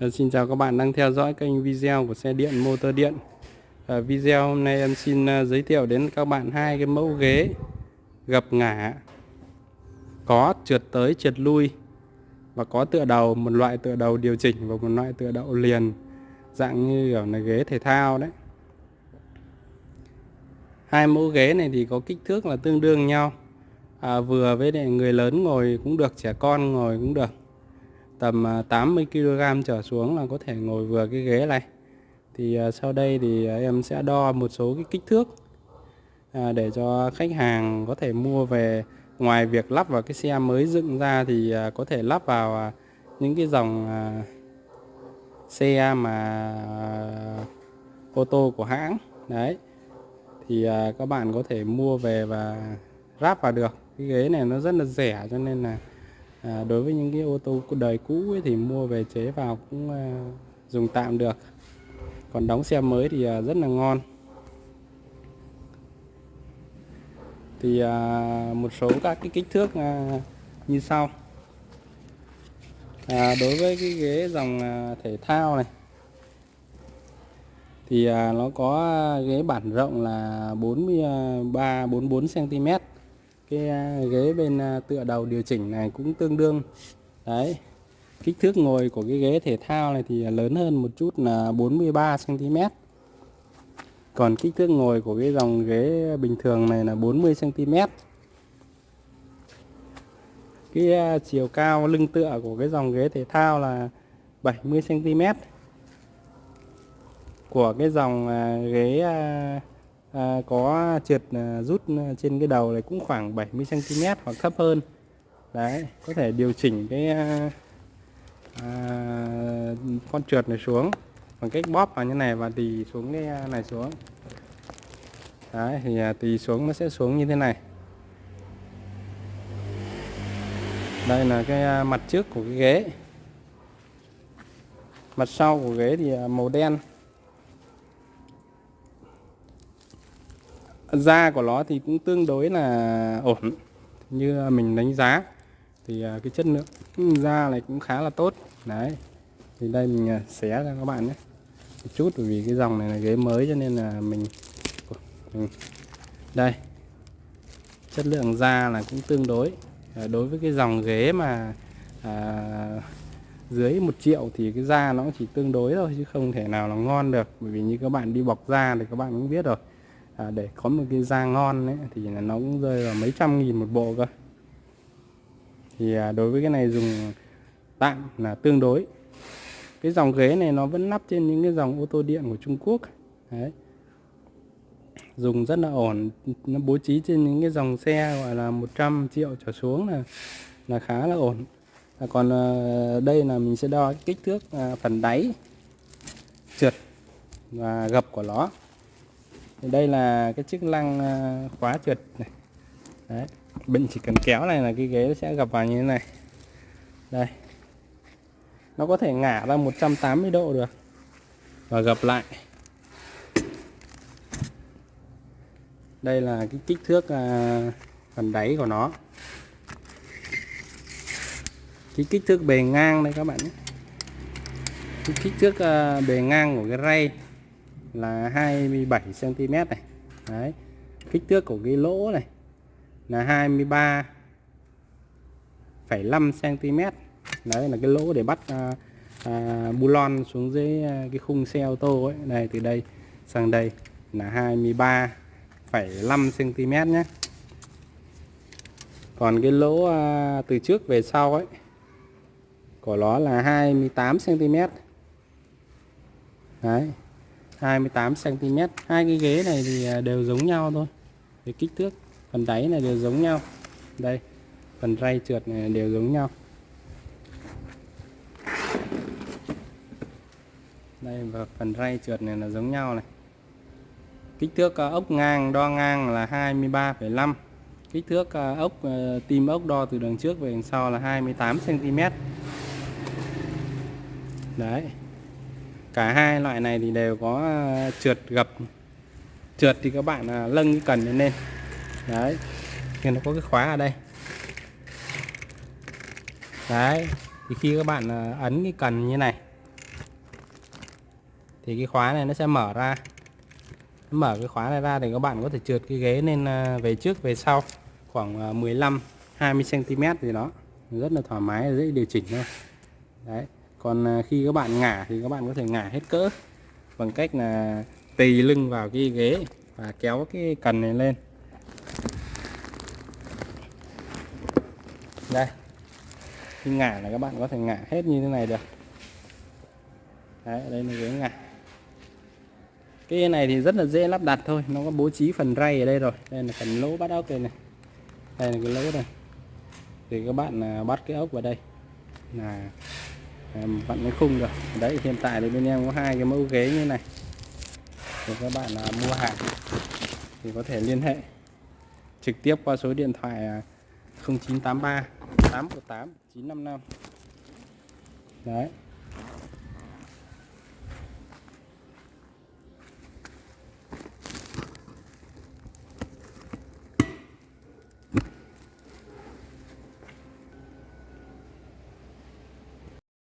Ờ, xin chào các bạn đang theo dõi kênh video của xe điện motor điện. À, Video hôm nay em xin ờ, giới thiệu đến các bạn hai cái mẫu ghế gập ngả Có trượt tới trượt lui Và có tựa đầu, một loại tựa đầu điều chỉnh và một loại tựa đầu liền Dạng như kiểu là ghế thể thao đấy. Hai mẫu ghế này thì có kích thước là tương đương nhau. À, Vừa với người lớn ngồi cũng được, trẻ con ngồi cũng được tầm à, 80 kg trở xuống là có thể ngồi vừa cái ghế này. Thì à, sau đây thì à, em sẽ đo một số cái kích thước để cho khách hàng có thể mua về. Ngoài việc lắp vào cái xe mới dựng ra thì có thể lắp vào những cái dòng xe mà ô tô của hãng. Đấy. Thì các bạn có thể mua về và ráp vào được. Cái ghế này nó rất là rẻ cho nên là à, đối với những cái ô tô đời cũ ấy, thì mua về chế vào cũng à, dùng tạm được. Còn đóng xe mới thì à, rất là ngon. Thì à, một số các cái kích thước à, như sau. À, đối với cái ghế dòng à, thể thao này thì à, nó có ghế bản rộng là 43 44 cm cái à, ghế bên à, tựa đầu điều chỉnh này cũng tương đương. Đấy, kích thước ngồi của cái ghế thể thao này thì lớn hơn một chút là 43 cm còn kích thước ngồi của cái dòng ghế bình thường này là 40 cm cái à, chiều cao lưng tựa của cái dòng ghế thể thao là 70 cm của cái dòng ghế à, có trượt à, rút à, trên cái đầu này cũng khoảng 70 cm hoặc thấp hơn. Đấy có thể điều chỉnh cái à, à, con trượt này xuống bằng cách bóp vào như này và tì xuống cái à, này xuống. Đấy thì à, tì xuống nó sẽ xuống như thế này. Đây là cái à, mặt trước của cái ghế. Mặt sau của ghế thì à, màu đen. Da của nó thì cũng tương đối là ổn như mình đánh giá. Thì à, cái chất lượng da này cũng khá là tốt. Đấy thì đây mình à, xé ra các bạn nhé. Một chút bởi vì cái dòng này là ghế mới cho nên là mình đây. Chất lượng da là cũng tương đối. À, đối với cái dòng ghế mà à, dưới một triệu thì cái da nó chỉ tương đối thôi chứ không thể nào là ngon được. Bởi vì như các bạn đi bọc da thì các bạn cũng biết rồi à, để có một cái da ngon ấy, thì nó cũng rơi vào mấy trăm nghìn một bộ cơ. Thì à, đối với cái này dùng tạm là tương đối. Cái dòng ghế này nó vẫn nắp trên những cái dòng ô tô điện của Trung Quốc. Đấy. Dùng rất là ổn nó bố trí trên những cái dòng xe gọi là 100 triệu trở xuống là là khá là ổn. À, còn à, đây là mình sẽ đo kích thước à, phần đáy trượt và gập của nó đây là cái chức năng ờ, khóa trượt này. Đấy. Mình chỉ cần kéo này là cái ghế sẽ gặp vào như thế này. Đây. Nó có thể ngả ra 180 độ được và gập lại. Đây là cái kích thước à, phần đáy của nó. Cái kích thước bề ngang đây các bạn nhé. Cái kích thước à, bề ngang của cái ray là 27 cm này. Đấy kích thước của cái lỗ này là 23,5 cm đấy là cái lỗ để bắt à, à, bu lon xuống dưới à, cái khung xe ô tô ấy. Đây từ đây sang đây là 23,5 cm nhé còn cái lỗ à, từ trước về sau ấy của nó là 28 cm đấy 28 cm hai cái ghế này thì à, đều giống nhau thôi. Cái kích thước phần đáy này đều giống nhau. Đây phần ray trượt này đều giống nhau. Đây và phần ray trượt này là giống nhau này. Kích thước à, ốc ngang đo ngang là 23,5 kích thước à, ốc tim ốc đo từ đằng trước về đằng sau là 28 cm đấy cả hai loại này thì đều có ờ, trượt gập. Trượt thì các bạn ờ, lâng cái cần lên. Đấy, thì nó có cái khóa ở đây. Đấy, thì khi các bạn ờ, ấn cái cần như này, thì cái khóa này nó sẽ mở ra. Mở cái khóa này ra thì các bạn có thể trượt cái ghế lên về trước, về sau, khoảng 15 20 cm gì đó. Rất là thoải mái, dễ điều chỉnh thôi. Đấy còn à, khi các bạn ngả thì các bạn có thể ngả hết cỡ bằng cách là tì lưng vào cái ghế và kéo cái cần này lên. Đây. Khi ngả là các bạn có thể ngả hết như thế này được. Đấy, đây là ghế ngả. Cái này thì rất là dễ lắp đặt thôi, nó có bố trí phần ray ở đây rồi. Đây là phần lỗ bắt ốc đây này. Đây là cái lỗ này thì các bạn à, bắt cái ốc vào đây. Là vặn cái khung được. Đấy hiện tại thì bên em có hai cái mẫu ghế như này. Thì các bạn à, mua hàng thì có thể liên hệ trực tiếp qua số điện thoại 0983 818 955 đấy.